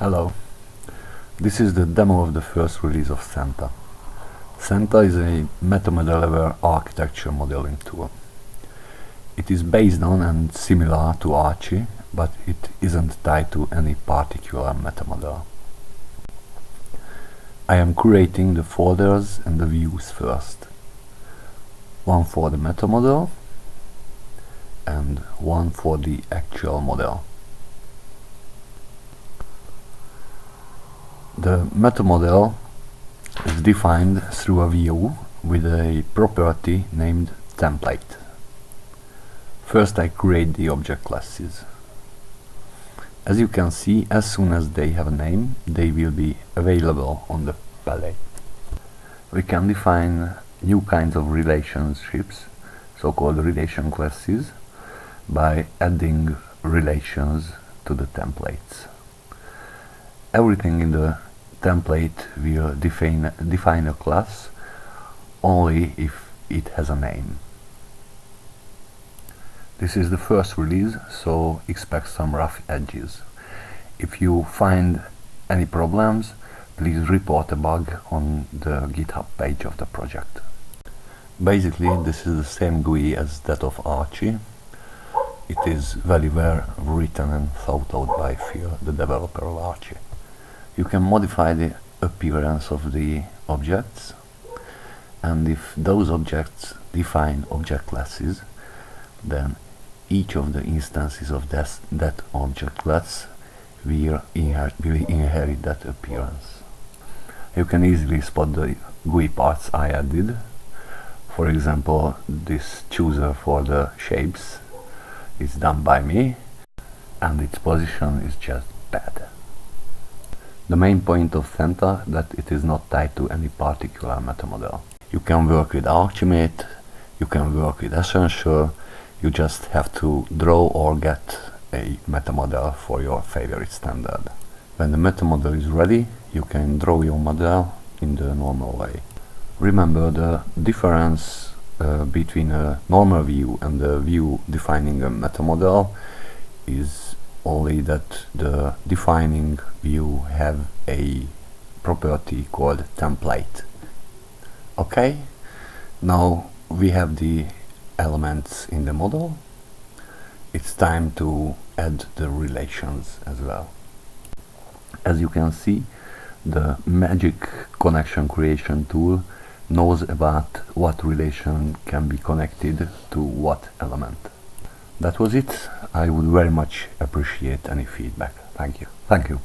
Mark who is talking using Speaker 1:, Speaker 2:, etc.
Speaker 1: Hello, this is the demo of the first release of Santa. Santa is a MetaModeler architecture modeling tool. It is based on and similar to Archi, but it isn't tied to any particular MetaModel. I am creating the folders and the views first. One for the MetaModel and one for the actual model. The meta model is defined through a view with a property named template. First I create the object classes. As you can see, as soon as they have a name, they will be available on the palette. We can define new kinds of relationships, so-called relation classes, by adding relations to the templates. Everything in the template will define, define a class only if it has a name. This is the first release, so expect some rough edges. If you find any problems, please report a bug on the GitHub page of the project. Basically, this is the same GUI as that of Archi. It is very well written and thought out by Phil, the developer of Archi. You can modify the appearance of the objects and if those objects define object classes then each of the instances of this, that object class will, inher will inherit that appearance. You can easily spot the GUI parts I added. For example, this chooser for the shapes is done by me and its position is just bad. The main point of Santa that it is not tied to any particular metamodel. You can work with Archimate, you can work with Essential, you just have to draw or get a metamodel for your favorite standard. When the metamodel is ready, you can draw your model in the normal way. Remember the difference uh, between a normal view and the view defining a metamodel is only that the defining view have a property called template. Okay? Now we have the elements in the model. It's time to add the relations as well. As you can see the magic connection creation tool knows about what relation can be connected to what element that was it. I would very much appreciate any feedback. Thank you. Thank you.